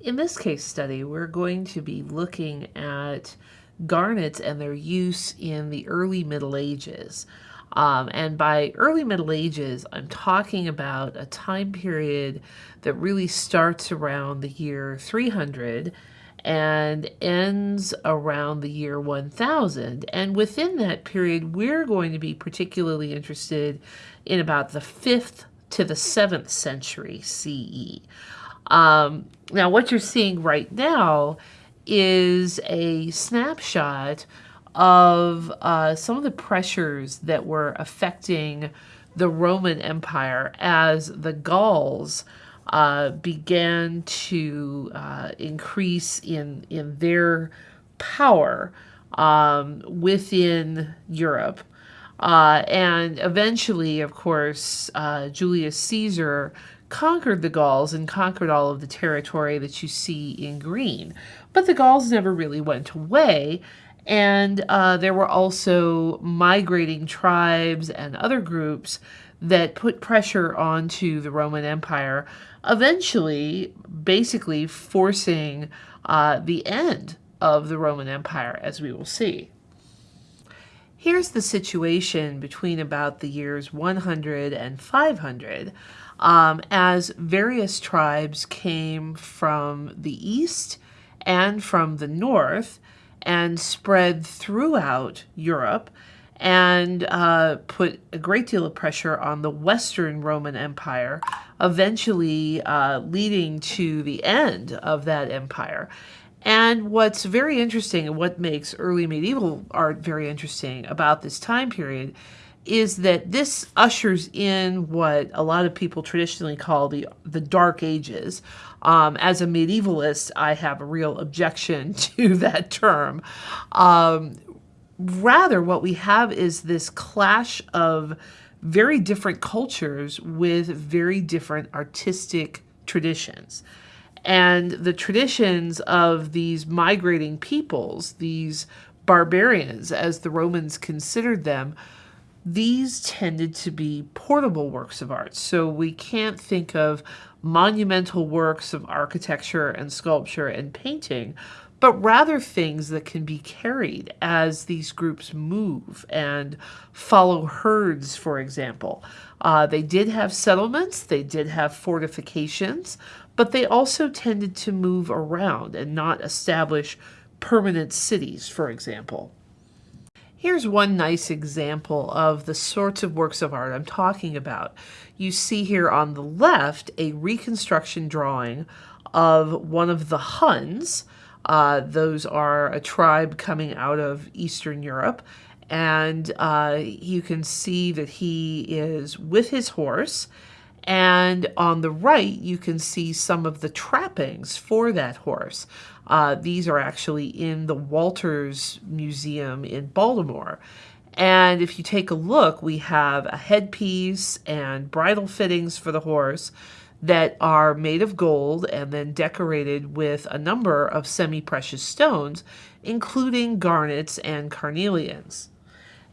In this case study, we're going to be looking at garnets and their use in the early Middle Ages. Um, and by early Middle Ages, I'm talking about a time period that really starts around the year 300 and ends around the year 1000. And within that period, we're going to be particularly interested in about the 5th to the 7th century CE. Um, now, what you're seeing right now is a snapshot of uh, some of the pressures that were affecting the Roman Empire as the Gauls uh, began to uh, increase in in their power um, within Europe. Uh, and eventually, of course, uh, Julius Caesar conquered the Gauls and conquered all of the territory that you see in green. But the Gauls never really went away. And uh, there were also migrating tribes and other groups that put pressure onto the Roman Empire, eventually, basically forcing uh, the end of the Roman Empire, as we will see. Here's the situation between about the years 100 and 500 um, as various tribes came from the east and from the north and spread throughout Europe and uh, put a great deal of pressure on the Western Roman Empire, eventually uh, leading to the end of that empire. And what's very interesting and what makes early medieval art very interesting about this time period is that this ushers in what a lot of people traditionally call the the Dark Ages. Um, as a medievalist, I have a real objection to that term. Um, rather, what we have is this clash of very different cultures with very different artistic traditions. And the traditions of these migrating peoples, these barbarians, as the Romans considered them, these tended to be portable works of art. So we can't think of monumental works of architecture and sculpture and painting, but rather things that can be carried as these groups move and follow herds, for example. Uh, they did have settlements, they did have fortifications, but they also tended to move around and not establish permanent cities, for example. Here's one nice example of the sorts of works of art I'm talking about. You see here on the left a reconstruction drawing of one of the Huns. Uh, those are a tribe coming out of Eastern Europe. And uh, you can see that he is with his horse. And on the right, you can see some of the trappings for that horse. Uh, these are actually in the Walters Museum in Baltimore. And if you take a look, we have a headpiece and bridle fittings for the horse that are made of gold and then decorated with a number of semi-precious stones, including garnets and carnelians.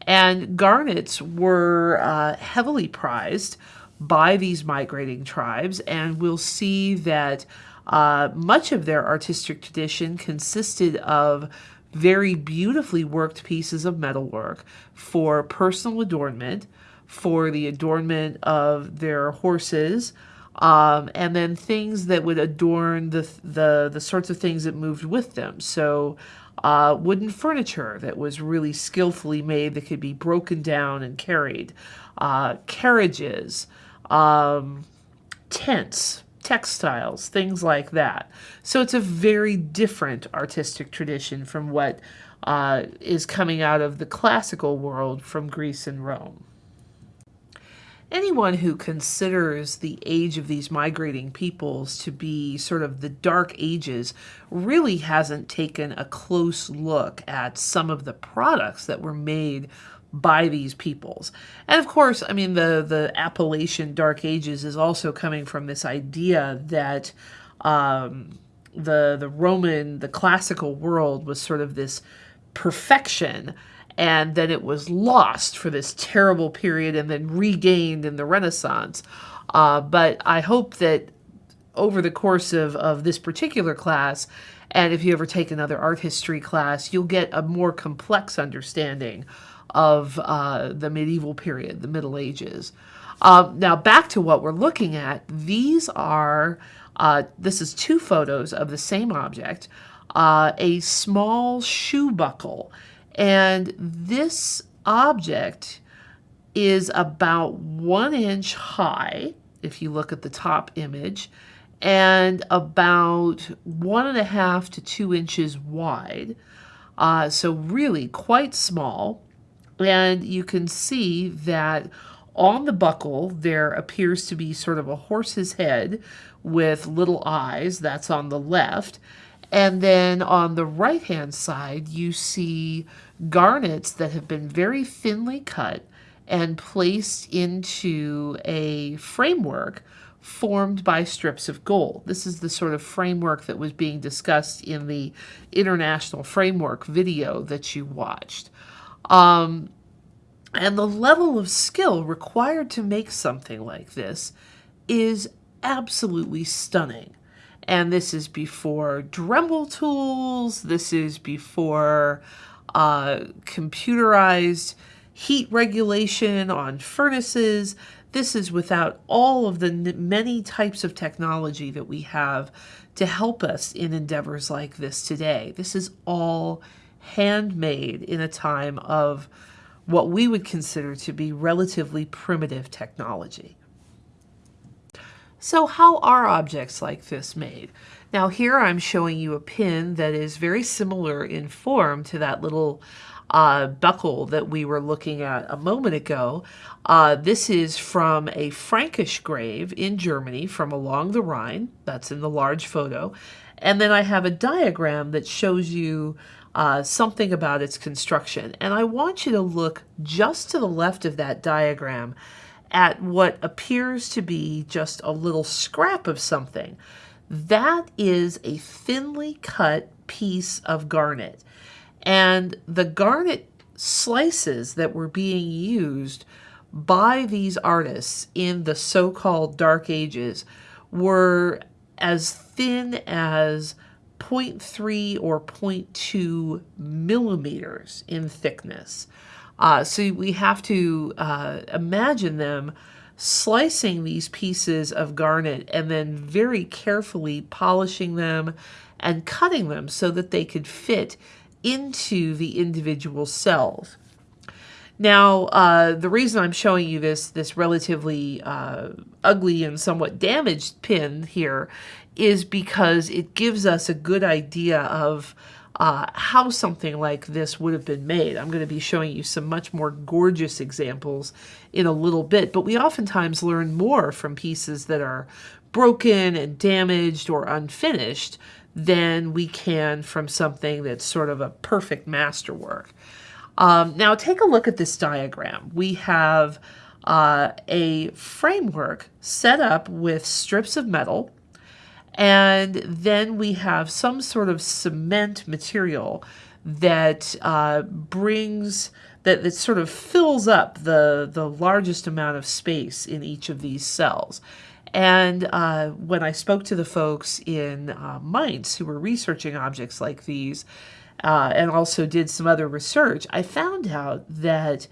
And garnets were uh, heavily prized by these migrating tribes, and we'll see that uh, much of their artistic tradition consisted of very beautifully worked pieces of metalwork for personal adornment, for the adornment of their horses, um, and then things that would adorn the, the, the sorts of things that moved with them. So uh, wooden furniture that was really skillfully made that could be broken down and carried, uh, carriages, um, tents, textiles, things like that. So it's a very different artistic tradition from what uh, is coming out of the classical world from Greece and Rome. Anyone who considers the age of these migrating peoples to be sort of the dark ages really hasn't taken a close look at some of the products that were made by these peoples. And of course, I mean, the, the appellation Dark Ages is also coming from this idea that um, the, the Roman, the classical world was sort of this perfection and then it was lost for this terrible period and then regained in the Renaissance. Uh, but I hope that over the course of, of this particular class, and if you ever take another art history class, you'll get a more complex understanding of uh, the medieval period, the Middle Ages. Um, now, back to what we're looking at. These are, uh, this is two photos of the same object, uh, a small shoe buckle. And this object is about one inch high, if you look at the top image, and about one and a half to two inches wide. Uh, so really quite small. And you can see that on the buckle there appears to be sort of a horse's head with little eyes. That's on the left. And then on the right hand side, you see garnets that have been very thinly cut and placed into a framework formed by strips of gold. This is the sort of framework that was being discussed in the international framework video that you watched. Um, and the level of skill required to make something like this is absolutely stunning. And this is before Dremel tools, this is before uh, computerized heat regulation on furnaces. This is without all of the many types of technology that we have to help us in endeavors like this today. This is all handmade in a time of what we would consider to be relatively primitive technology. So how are objects like this made? Now here I'm showing you a pin that is very similar in form to that little uh, buckle that we were looking at a moment ago. Uh, this is from a Frankish grave in Germany from along the Rhine. That's in the large photo. And then I have a diagram that shows you uh, something about its construction. And I want you to look just to the left of that diagram at what appears to be just a little scrap of something. That is a thinly cut piece of garnet. And the garnet slices that were being used by these artists in the so-called Dark Ages were as thin as 0.3 or 0.2 millimeters in thickness. Uh, so we have to uh, imagine them slicing these pieces of garnet and then very carefully polishing them and cutting them so that they could fit into the individual cells. Now, uh, the reason I'm showing you this, this relatively uh, ugly and somewhat damaged pin here is because it gives us a good idea of uh, how something like this would have been made. I'm going to be showing you some much more gorgeous examples in a little bit, but we oftentimes learn more from pieces that are broken and damaged or unfinished than we can from something that's sort of a perfect masterwork. Um, now take a look at this diagram. We have uh, a framework set up with strips of metal and then we have some sort of cement material that uh, brings that, that sort of fills up the the largest amount of space in each of these cells. And uh, when I spoke to the folks in uh, Mainz who were researching objects like these, uh, and also did some other research, I found out that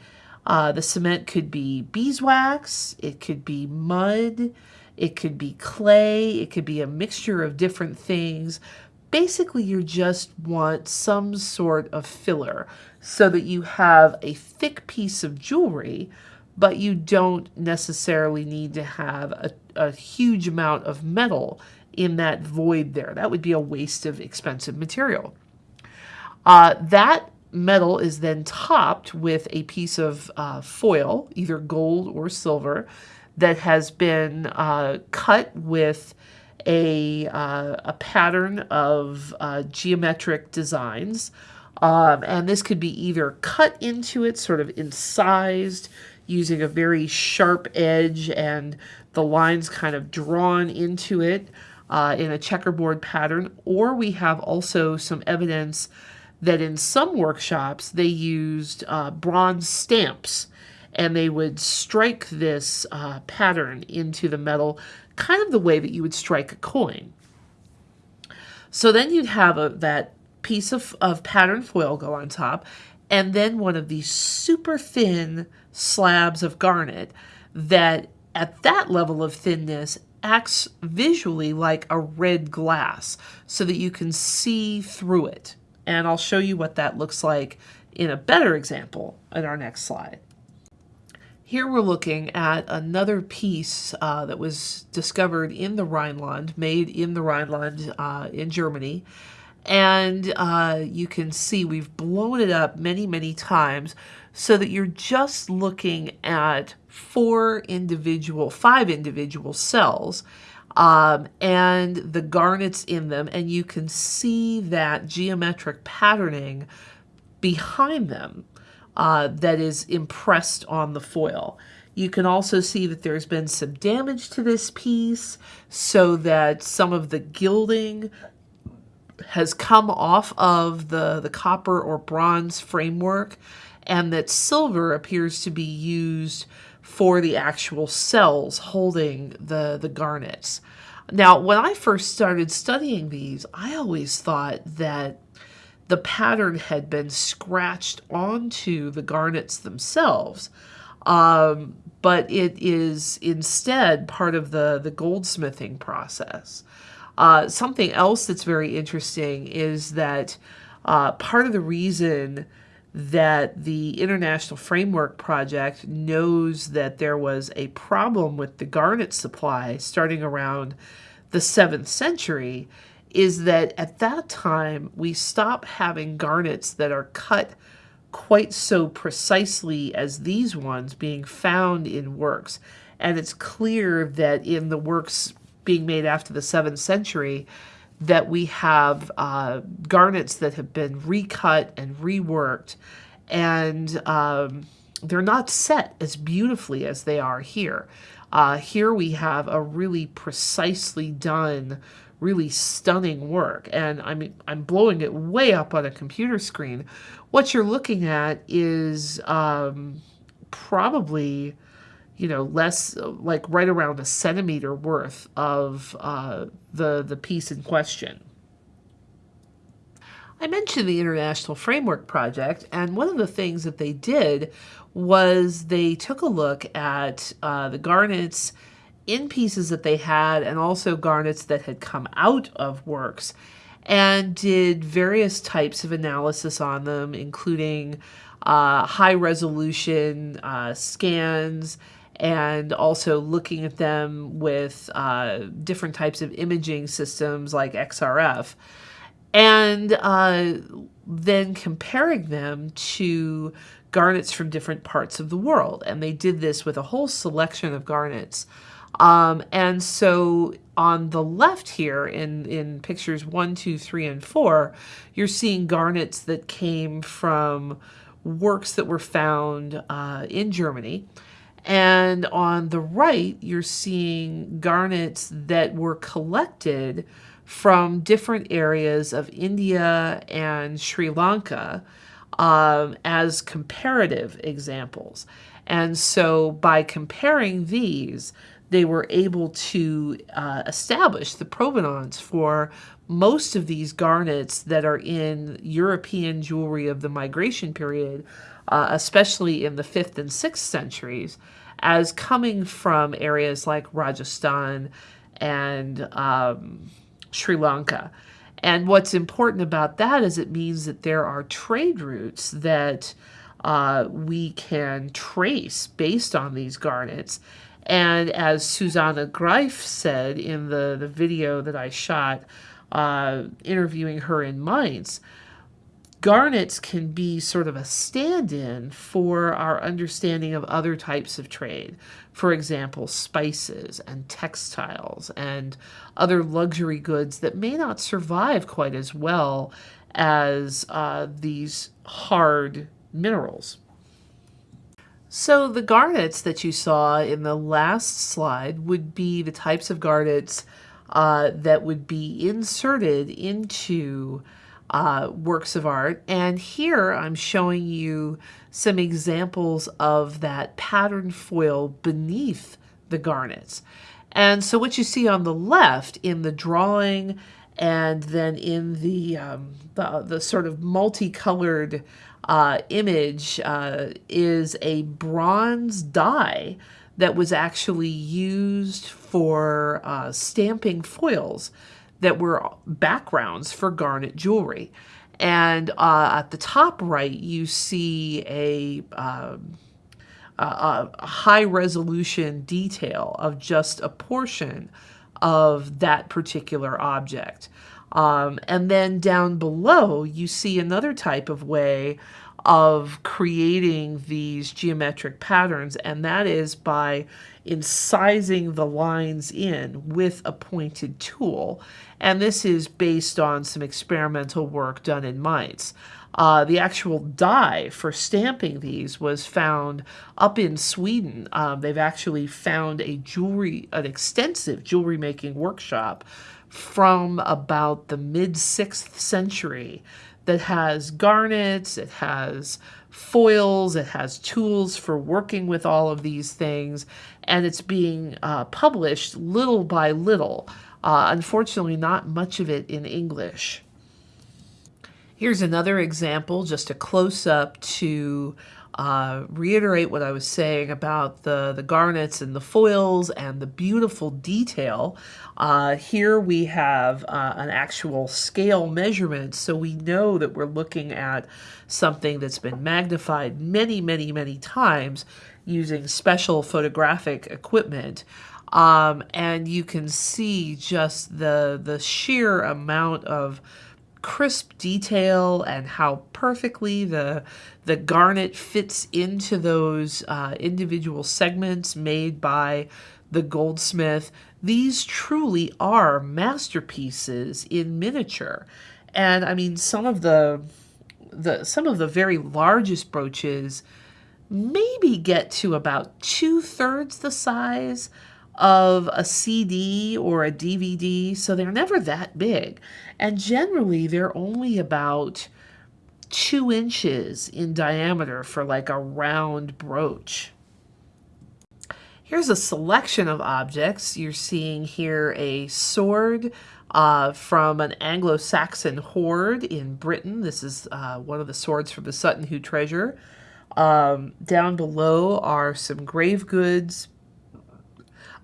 uh, the cement could be beeswax, it could be mud, it could be clay, it could be a mixture of different things. Basically, you just want some sort of filler so that you have a thick piece of jewelry but you don't necessarily need to have a, a huge amount of metal in that void there. That would be a waste of expensive material. Uh, that metal is then topped with a piece of uh, foil, either gold or silver, that has been uh, cut with a, uh, a pattern of uh, geometric designs. Um, and this could be either cut into it, sort of incised, using a very sharp edge and the lines kind of drawn into it uh, in a checkerboard pattern. Or we have also some evidence that in some workshops they used uh, bronze stamps and they would strike this uh, pattern into the metal kind of the way that you would strike a coin. So then you'd have a, that piece of, of pattern foil go on top, and then one of these super thin slabs of garnet that at that level of thinness acts visually like a red glass so that you can see through it. And I'll show you what that looks like in a better example in our next slide. Here we're looking at another piece uh, that was discovered in the Rhineland, made in the Rhineland uh, in Germany. And uh, you can see we've blown it up many, many times so that you're just looking at four individual, five individual cells um, and the garnets in them. And you can see that geometric patterning behind them uh, that is impressed on the foil. You can also see that there's been some damage to this piece so that some of the gilding has come off of the, the copper or bronze framework and that silver appears to be used for the actual cells holding the, the garnets. Now, when I first started studying these, I always thought that the pattern had been scratched onto the garnets themselves. Um, but it is instead part of the, the goldsmithing process. Uh, something else that's very interesting is that uh, part of the reason that the International Framework Project knows that there was a problem with the garnet supply starting around the 7th century is that at that time we stop having garnets that are cut quite so precisely as these ones being found in works. And it's clear that in the works being made after the 7th century, that we have uh, garnets that have been recut and reworked, and um, they're not set as beautifully as they are here. Uh, here we have a really precisely done really stunning work. And I mean, I'm blowing it way up on a computer screen. What you're looking at is um, probably, you know, less like right around a centimeter worth of uh, the, the piece in question. I mentioned the International Framework Project, and one of the things that they did was they took a look at uh, the garnets in pieces that they had and also garnets that had come out of works and did various types of analysis on them, including uh, high resolution uh, scans and also looking at them with uh, different types of imaging systems like XRF. And uh, then comparing them to garnets from different parts of the world. And they did this with a whole selection of garnets. Um, and so on the left here in, in pictures one, two, three, and four, you're seeing garnets that came from works that were found uh, in Germany. And on the right, you're seeing garnets that were collected from different areas of India and Sri Lanka um, as comparative examples. And so by comparing these, they were able to uh, establish the provenance for most of these garnets that are in European jewelry of the migration period, uh, especially in the 5th and 6th centuries, as coming from areas like Rajasthan and um, Sri Lanka. And what's important about that is it means that there are trade routes that uh, we can trace based on these garnets and as Susanna Greiff said in the, the video that I shot uh, interviewing her in Mainz, garnets can be sort of a stand-in for our understanding of other types of trade. For example, spices and textiles and other luxury goods that may not survive quite as well as uh, these hard minerals. So the garnets that you saw in the last slide would be the types of garnets uh, that would be inserted into uh, works of art. And here I'm showing you some examples of that pattern foil beneath the garnets. And so what you see on the left in the drawing and then in the, um, the, the, sort of multicolored uh, image uh, is a bronze die that was actually used for uh, stamping foils that were backgrounds for garnet jewelry. And uh, at the top right, you see a, um, a, a high resolution detail of just a portion of that particular object. Um, and then down below, you see another type of way of creating these geometric patterns, and that is by incising the lines in with a pointed tool. And this is based on some experimental work done in Mainz. Uh, the actual die for stamping these was found up in Sweden. Um, they've actually found a jewelry, an extensive jewelry making workshop from about the mid 6th century that has garnets, it has foils, it has tools for working with all of these things, and it's being uh, published little by little. Uh, unfortunately, not much of it in English. Here's another example, just a close-up to uh, reiterate what I was saying about the, the garnets and the foils and the beautiful detail. Uh, here we have uh, an actual scale measurement, so we know that we're looking at something that's been magnified many, many, many times using special photographic equipment. Um, and you can see just the, the sheer amount of crisp detail and how perfectly the the garnet fits into those uh, individual segments made by the goldsmith. These truly are masterpieces in miniature. And I mean, some of the the some of the very largest brooches maybe get to about two thirds the size of a CD or a DVD, so they're never that big. And generally, they're only about two inches in diameter for like a round brooch. Here's a selection of objects. You're seeing here a sword uh, from an Anglo-Saxon hoard in Britain. This is uh, one of the swords from the Sutton Hoo treasure. Um, down below are some grave goods,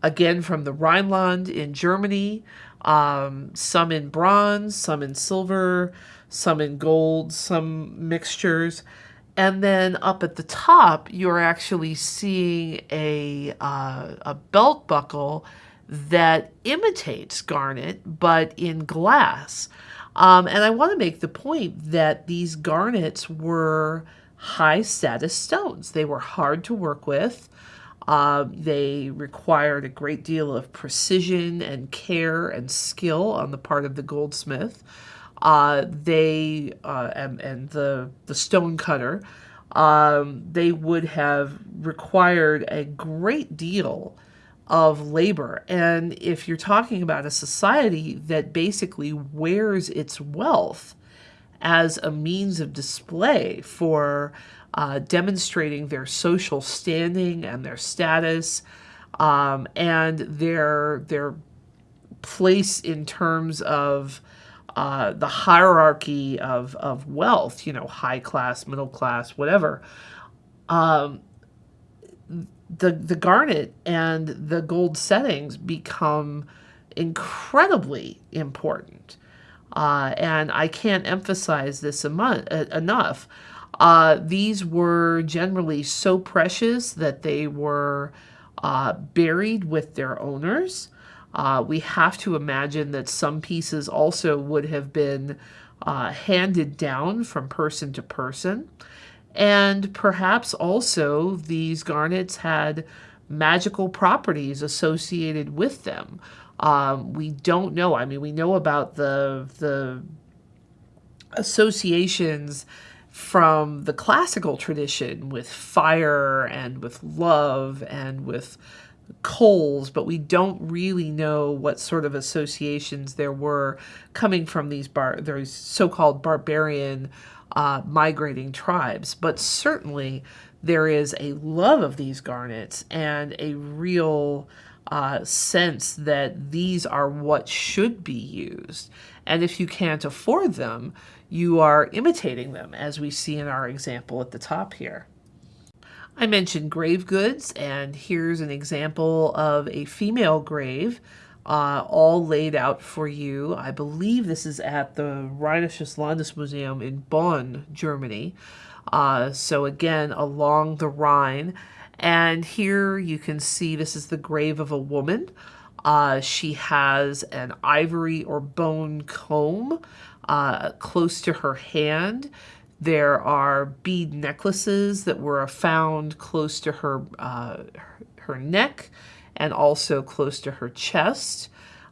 again from the Rhineland in Germany, um, some in bronze, some in silver, some in gold, some mixtures. And then up at the top, you're actually seeing a, uh, a belt buckle that imitates garnet, but in glass. Um, and I want to make the point that these garnets were high status stones. They were hard to work with. Uh, they required a great deal of precision and care and skill on the part of the goldsmith. Uh, they uh, and, and the the stone cutter, um, they would have required a great deal of labor. And if you're talking about a society that basically wears its wealth as a means of display for uh, demonstrating their social standing and their status um, and their their place in terms of uh, the hierarchy of, of wealth, you know, high class, middle class, whatever. Um, the the garnet and the gold settings become incredibly important. Uh, and I can't emphasize this enough. Uh, these were generally so precious that they were uh, buried with their owners. Uh, we have to imagine that some pieces also would have been uh, handed down from person to person. And perhaps also these garnets had magical properties associated with them. Um, we don't know. I mean, we know about the, the associations from the classical tradition with fire and with love and with coals, but we don't really know what sort of associations there were coming from these bar these so-called barbarian uh, migrating tribes. But certainly there is a love of these garnets and a real uh, sense that these are what should be used. And if you can't afford them, you are imitating them, as we see in our example at the top here. I mentioned grave goods, and here's an example of a female grave, uh, all laid out for you. I believe this is at the Rheinisches Landesmuseum in Bonn, Germany. Uh, so again, along the Rhine. And here you can see this is the grave of a woman. Uh, she has an ivory or bone comb uh, close to her hand. There are bead necklaces that were found close to her, uh, her neck and also close to her chest.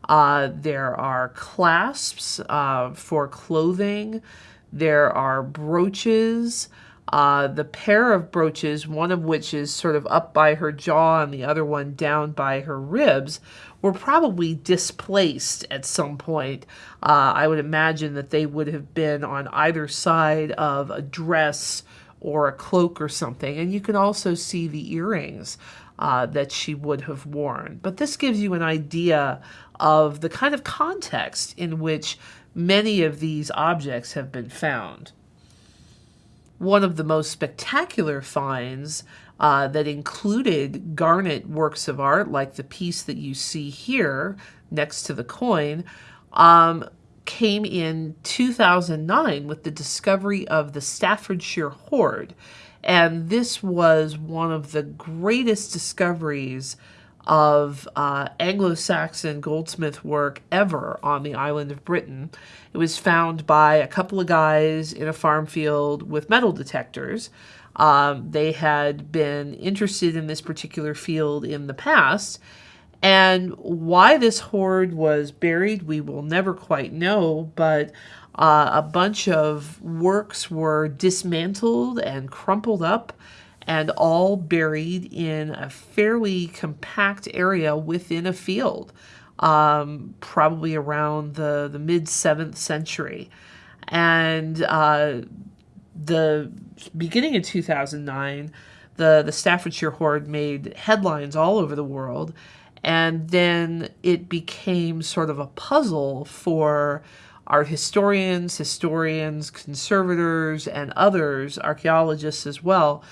Uh, there are clasps uh, for clothing. There are brooches. Uh, the pair of brooches, one of which is sort of up by her jaw and the other one down by her ribs, were probably displaced at some point. Uh, I would imagine that they would have been on either side of a dress or a cloak or something. And you can also see the earrings uh, that she would have worn. But this gives you an idea of the kind of context in which many of these objects have been found. One of the most spectacular finds uh, that included garnet works of art, like the piece that you see here next to the coin, um, came in 2009 with the discovery of the Staffordshire hoard. And this was one of the greatest discoveries of uh, Anglo-Saxon goldsmith work ever on the island of Britain. It was found by a couple of guys in a farm field with metal detectors. Um, they had been interested in this particular field in the past. And why this hoard was buried, we will never quite know, but uh, a bunch of works were dismantled and crumpled up and all buried in a fairly compact area within a field, um, probably around the, the mid 7th century. And uh, the beginning of 2009, the, the Staffordshire Hoard made headlines all over the world. And then it became sort of a puzzle for art historians, historians, conservators, and others, archaeologists as well,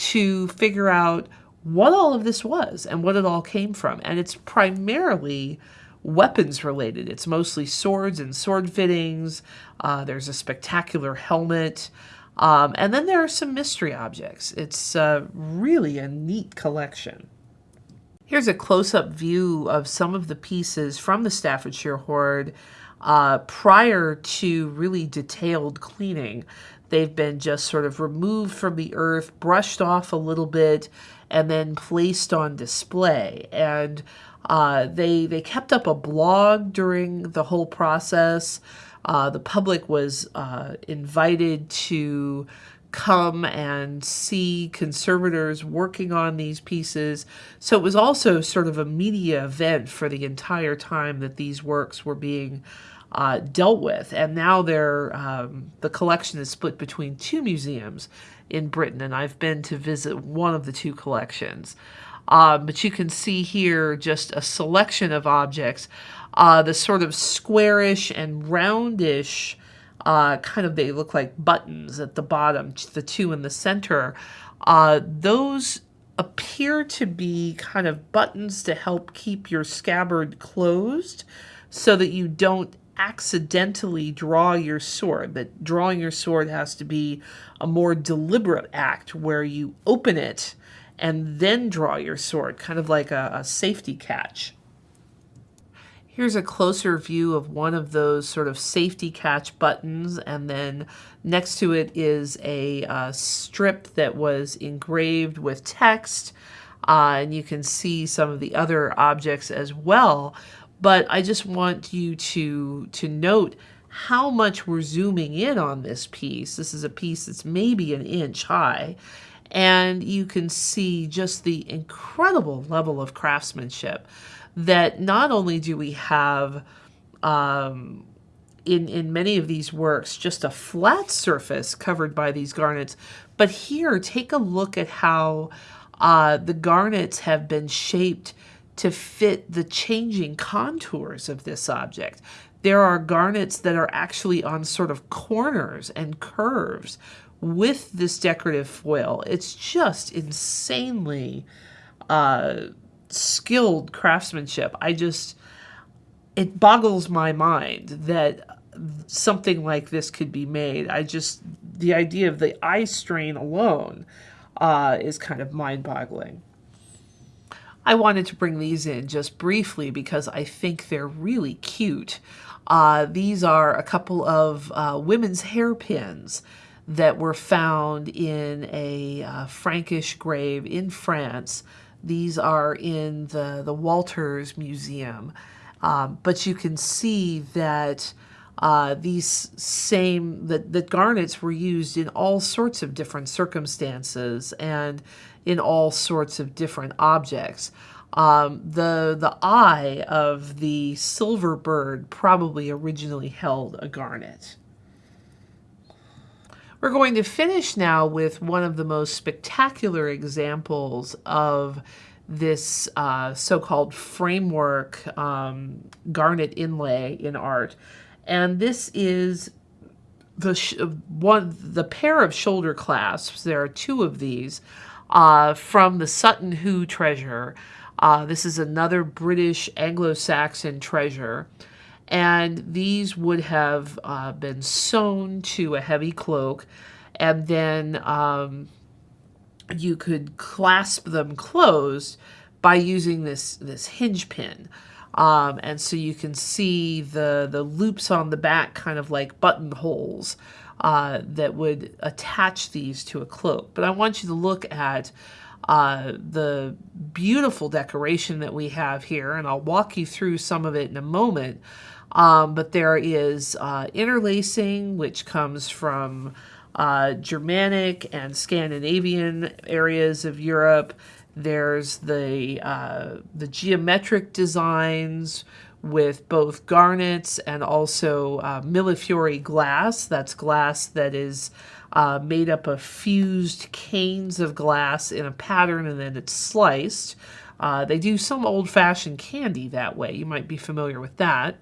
to figure out what all of this was and what it all came from. And it's primarily weapons related. It's mostly swords and sword fittings. Uh, there's a spectacular helmet. Um, and then there are some mystery objects. It's uh, really a neat collection. Here's a close-up view of some of the pieces from the Staffordshire Hoard uh, prior to really detailed cleaning. They've been just sort of removed from the earth, brushed off a little bit, and then placed on display. And uh, they they kept up a blog during the whole process. Uh, the public was uh, invited to come and see conservators working on these pieces. So it was also sort of a media event for the entire time that these works were being uh, dealt with. And now they're, um, the collection is split between two museums in Britain, and I've been to visit one of the two collections. Uh, but you can see here just a selection of objects. Uh, the sort of squarish and roundish uh, kind of, they look like buttons at the bottom, the two in the center. Uh, those appear to be kind of buttons to help keep your scabbard closed so that you don't accidentally draw your sword, that drawing your sword has to be a more deliberate act where you open it and then draw your sword, kind of like a, a safety catch. Here's a closer view of one of those sort of safety catch buttons and then next to it is a uh, strip that was engraved with text uh, and you can see some of the other objects as well but I just want you to, to note how much we're zooming in on this piece. This is a piece that's maybe an inch high. And you can see just the incredible level of craftsmanship that not only do we have um, in, in many of these works just a flat surface covered by these garnets, but here take a look at how uh, the garnets have been shaped to fit the changing contours of this object. There are garnets that are actually on sort of corners and curves with this decorative foil. It's just insanely uh, skilled craftsmanship. I just, it boggles my mind that something like this could be made. I just, the idea of the eye strain alone uh, is kind of mind boggling. I wanted to bring these in just briefly because I think they're really cute. Uh, these are a couple of uh, women's hairpins that were found in a uh, Frankish grave in France. These are in the, the Walters Museum. Um, but you can see that uh, these same, that, that garnets were used in all sorts of different circumstances and in all sorts of different objects. Um, the, the eye of the silver bird probably originally held a garnet. We're going to finish now with one of the most spectacular examples of this uh, so-called framework um, garnet inlay in art. And this is the one the pair of shoulder clasps. There are two of these uh, from the Sutton Hoo treasure. Uh, this is another British Anglo-Saxon treasure. And these would have uh, been sewn to a heavy cloak. And then um, you could clasp them closed by using this, this hinge pin. Um, and so you can see the, the loops on the back kind of like buttonholes uh, that would attach these to a cloak. But I want you to look at uh, the beautiful decoration that we have here, and I'll walk you through some of it in a moment. Um, but there is uh, interlacing, which comes from uh, Germanic and Scandinavian areas of Europe. There's the, uh, the geometric designs with both garnets and also uh, millefiori glass. That's glass that is uh, made up of fused canes of glass in a pattern and then it's sliced. Uh, they do some old-fashioned candy that way. You might be familiar with that.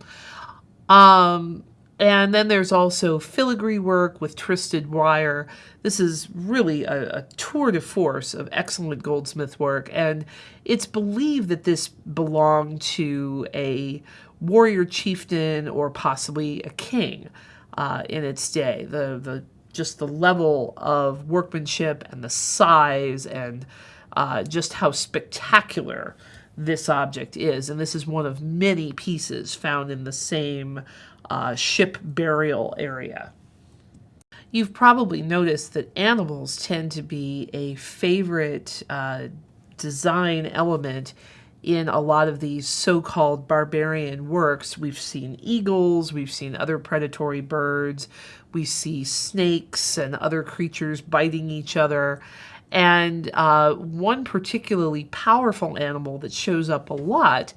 Um, and then there's also filigree work with twisted wire. This is really a, a, tour de force of excellent goldsmith work, and it's believed that this belonged to a warrior chieftain or possibly a king uh, in its day. The, the just the level of workmanship and the size and uh, just how spectacular this object is. And this is one of many pieces found in the same uh, ship burial area. You've probably noticed that animals tend to be a favorite uh, design element in a lot of these so-called barbarian works. We've seen eagles, we've seen other predatory birds, we see snakes and other creatures biting each other. And uh, one particularly powerful animal that shows up a lot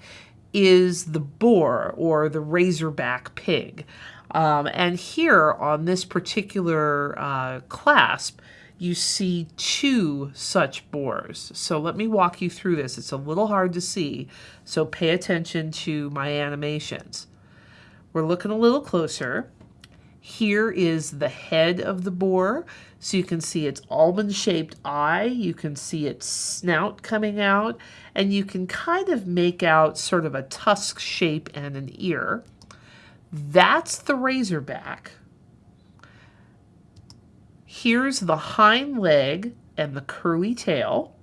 is the boar or the razorback pig. Um, and here on this particular uh, clasp, you see two such boars. So let me walk you through this. It's a little hard to see, so pay attention to my animations. We're looking a little closer. Here is the head of the boar. So you can see its almond-shaped eye, you can see its snout coming out, and you can kind of make out sort of a tusk shape and an ear. That's the razorback. Here's the hind leg and the curly tail.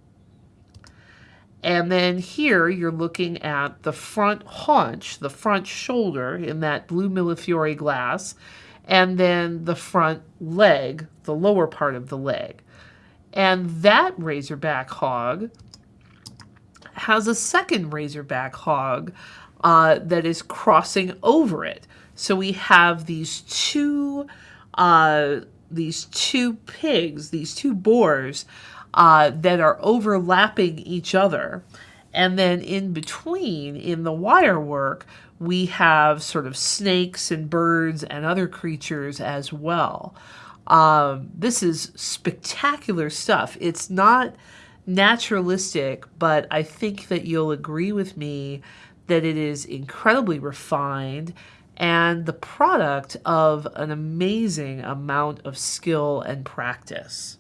And then here you're looking at the front haunch, the front shoulder in that blue Millefiori glass and then the front leg, the lower part of the leg. And that razorback hog has a second razorback hog uh, that is crossing over it. So we have these two, uh, these two pigs, these two boars uh, that are overlapping each other. And then in between, in the wire work, we have sort of snakes and birds and other creatures as well. Um, this is spectacular stuff. It's not naturalistic, but I think that you'll agree with me that it is incredibly refined and the product of an amazing amount of skill and practice.